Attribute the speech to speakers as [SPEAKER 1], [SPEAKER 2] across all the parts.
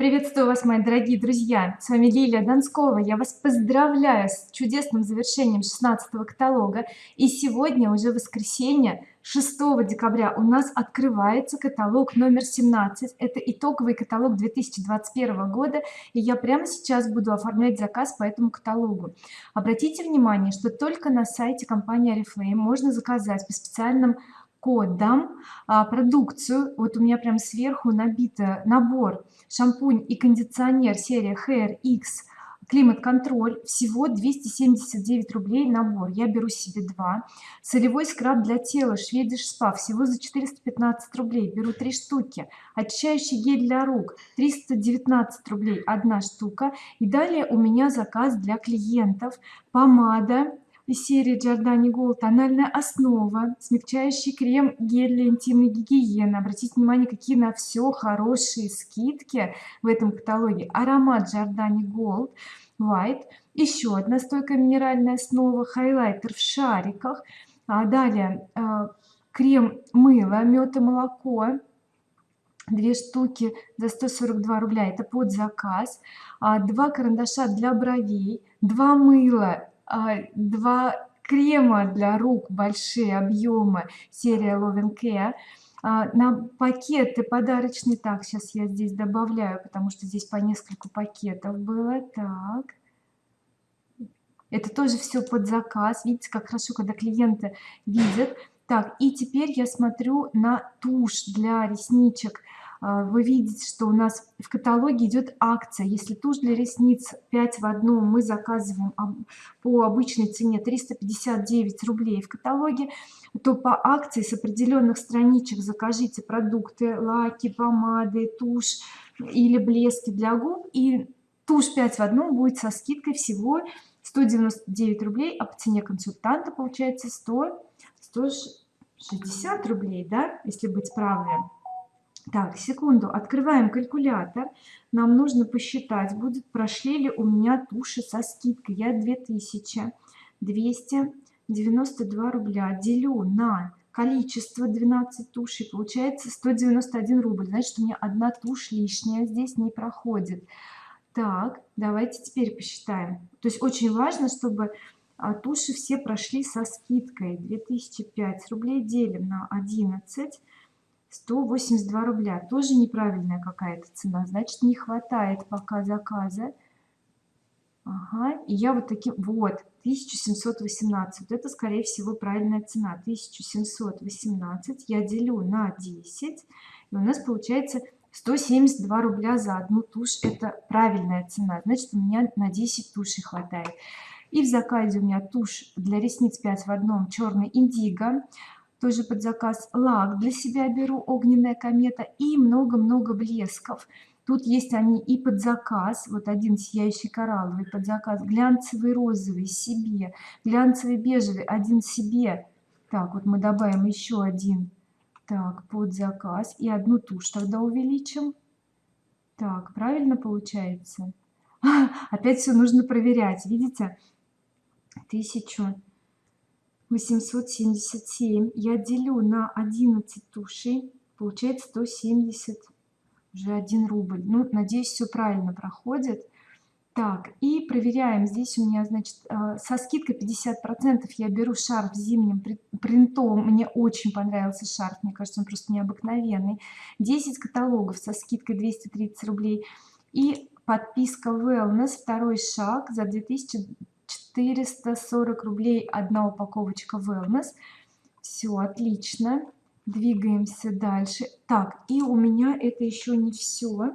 [SPEAKER 1] Приветствую вас, мои дорогие друзья! С вами Лилия Донскова. Я вас поздравляю с чудесным завершением 16 каталога. И сегодня, уже воскресенье, 6 декабря, у нас открывается каталог номер 17. Это итоговый каталог 2021 года. И я прямо сейчас буду оформлять заказ по этому каталогу. Обратите внимание, что только на сайте компании Oriflame можно заказать по специальным кодом а, продукцию. Вот у меня прям сверху набито набор шампунь и кондиционер серия Hair X климат контроль всего 279 рублей набор. Я беру себе два. Солевой скраб для тела шведиш спа всего за 415 рублей. Беру три штуки. Очищающий гель для рук 319 рублей одна штука. И далее у меня заказ для клиентов. Помада из серии Giordani Gold тональная основа смягчающий крем гель для интимной гигиены. Обратите внимание какие на все хорошие скидки в этом каталоге. Аромат Giordani Gold White еще одна стойкая минеральная основа хайлайтер в шариках. А далее а, крем мыло мед и молоко. Две штуки за 142 рубля. Это под заказ. А, два карандаша для бровей два мыла два крема для рук большие объемы серия Love Care. А, на пакеты подарочные так сейчас я здесь добавляю потому что здесь по несколько пакетов было так. Это тоже все под заказ. Видите как хорошо когда клиенты видят. Так и теперь я смотрю на тушь для ресничек. а, вы видите что у нас в каталоге идет акция. Если тушь для ресниц 5 в одном мы заказываем по обычной цене 359 рублей в каталоге то по акции с определенных страничек закажите продукты лаки помады тушь или блески для губ и тушь 5 в одном будет со скидкой всего 199 рублей а по цене консультанта получается 100 160 рублей да если быть правым так секунду открываем калькулятор. Нам нужно посчитать будет прошли ли у меня туши со скидкой. Я 2292 рубля делю на количество 12 тушей. Получается 191 рубль. Значит у меня одна тушь лишняя здесь не проходит. Так давайте теперь посчитаем. То есть очень важно чтобы а, туши все прошли со скидкой. 2005 рублей делим на 11 182 рубля. Тоже неправильная какая-то цена. Значит не хватает пока заказа. Ага. и я вот таким вот 1718 вот это скорее всего правильная цена. 1718 я делю на 10 и у нас получается 172 рубля за одну тушь. Это правильная цена. Значит у меня на 10 тушей хватает. И в заказе у меня тушь для ресниц 5 в одном черный индиго тоже под заказ лак для себя беру огненная комета и много-много блесков. Тут есть они и под заказ вот один сияющий коралловый под заказ глянцевый розовый себе глянцевый бежевый один себе. Так вот мы добавим еще один так под заказ и одну тушь тогда увеличим. Так правильно получается? Опять все нужно проверять видите? Тысячу 877 я делю на 11 тушей получается 170 уже 1 рубль. Ну надеюсь все правильно проходит. Так и проверяем. Здесь у меня значит э, со скидкой 50 процентов я беру шарф зимним принтом. Мне очень понравился шарф. Мне кажется он просто необыкновенный. 10 каталогов со скидкой 230 рублей. И подписка wellness. Второй шаг за 2000 440 рублей одна упаковочка wellness. Все отлично. Двигаемся дальше. Так и у меня это еще не все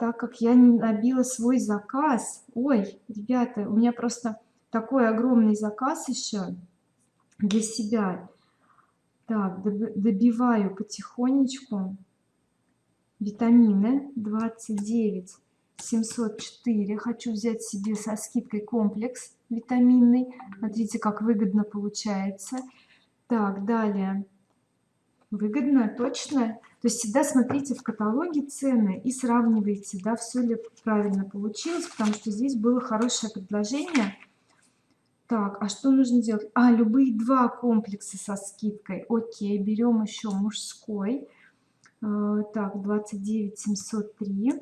[SPEAKER 1] так как я не набила свой заказ. Ой ребята у меня просто такой огромный заказ еще для себя. Так добиваю потихонечку. Витамины 29 704 хочу взять себе со скидкой комплекс витаминный смотрите как выгодно получается. Так далее. Выгодно точно. То есть всегда смотрите в каталоге цены и сравнивайте да все ли правильно получилось потому что здесь было хорошее предложение. Так а что нужно делать? А любые два комплекса со скидкой. Окей берем еще мужской. Э, так 29 703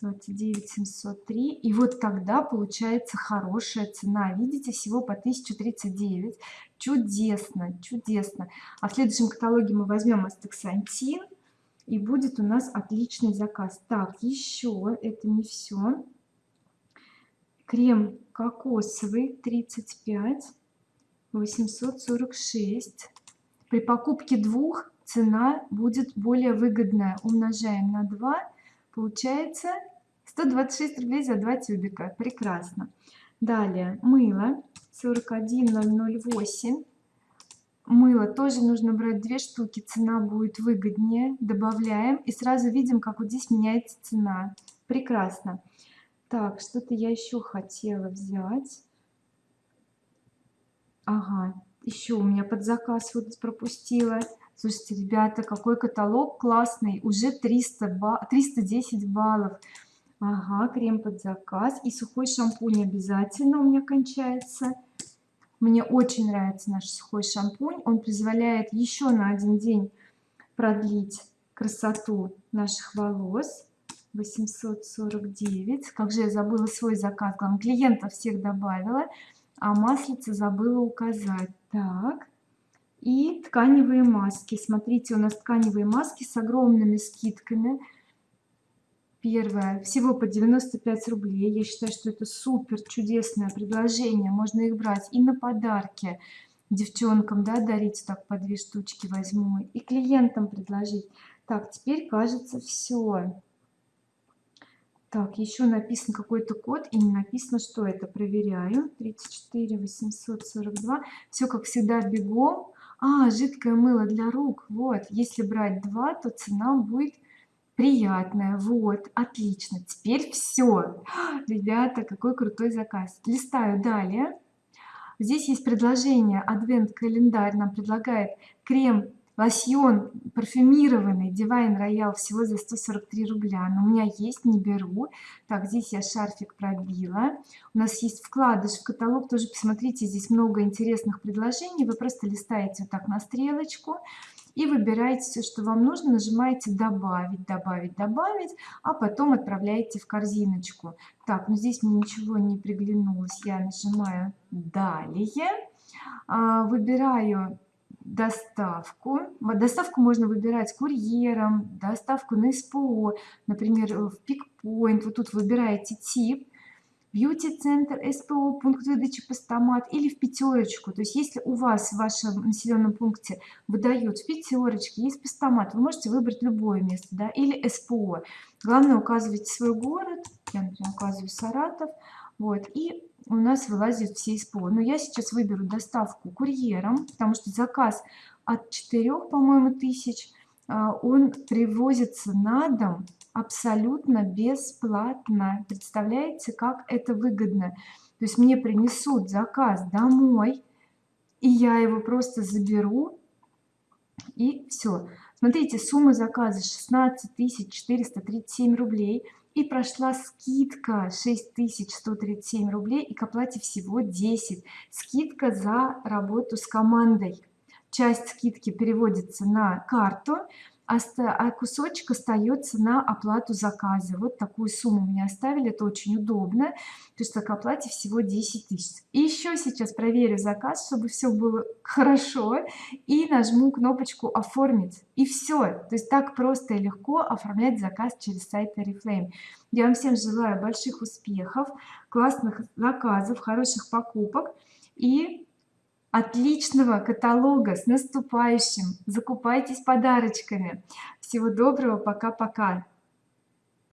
[SPEAKER 1] 29 703 и вот тогда получается хорошая цена. Видите всего по 1039 чудесно чудесно. А в следующем каталоге мы возьмем астаксантин и будет у нас отличный заказ. Так еще это не все крем кокосовый 35 846 при покупке двух цена будет более выгодная. Умножаем на 2 получается. 126 рублей за 2 тюбика. Прекрасно. Далее. Мыло 41008 мыло тоже нужно брать две штуки. Цена будет выгоднее. Добавляем и сразу видим как вот здесь меняется цена. Прекрасно. Так что-то я еще хотела взять. Ага еще у меня под заказ вот пропустила слушайте ребята какой каталог классный. Уже 300 ба 310 баллов. Ага крем под заказ и сухой шампунь обязательно у меня кончается. Мне очень нравится наш сухой шампунь. Он позволяет еще на один день продлить красоту наших волос. 849 как же я забыла свой заказ? Главное клиентов всех добавила а маслица забыла указать. Так и тканевые маски. Смотрите у нас тканевые маски с огромными скидками. Первое. Всего по 95 рублей. Я считаю что это супер чудесное предложение. Можно их брать и на подарки девчонкам да дарить так по две штучки возьму и клиентам предложить. Так теперь кажется все так еще написан какой-то код и не написано что это. Проверяю. 34 842 все как всегда бегом а жидкое мыло для рук вот если брать два то цена будет приятная вот отлично теперь все ребята какой крутой заказ. Листаю далее. Здесь есть предложение адвент календарь нам предлагает крем лосьон парфюмированный Divine Royal всего за 143 рубля. Но у меня есть не беру. Так здесь я шарфик пробила. У нас есть вкладыш в каталог. Тоже посмотрите здесь много интересных предложений. Вы просто листаете вот так на стрелочку и выбираете все что вам нужно. Нажимаете добавить добавить добавить а потом отправляете в корзиночку. Так ну здесь мне ничего не приглянулось. Я нажимаю далее а, выбираю доставку. Доставку можно выбирать курьером доставку на СПО например в пикпоинт вот тут выбираете тип. Бьюти-центр СПО пункт выдачи постамат или в пятерочку то есть если у вас в вашем населенном пункте выдают в пятерочке есть постамат вы можете выбрать любое место да или СПО главное указывайте свой город. Я например указываю Саратов вот и у нас вылазит все СПО но я сейчас выберу доставку курьером потому что заказ от 4 по-моему тысяч а, он привозится на дом абсолютно бесплатно. Представляете как это выгодно? То есть мне принесут заказ домой и я его просто заберу и все смотрите сумма заказа 16 437 рублей и прошла скидка 6137 рублей и к оплате всего 10 скидка за работу с командой. Часть скидки переводится на карту а кусочек остается на оплату заказа. Вот такую сумму мне оставили это очень удобно. То есть к оплате всего 10 тысяч. И еще сейчас проверю заказ чтобы все было хорошо и нажму кнопочку оформить и все то есть так просто и легко оформлять заказ через сайт oriflame. Я вам всем желаю больших успехов классных заказов хороших покупок. И отличного каталога с наступающим. Закупайтесь подарочками. Всего доброго. Пока-пока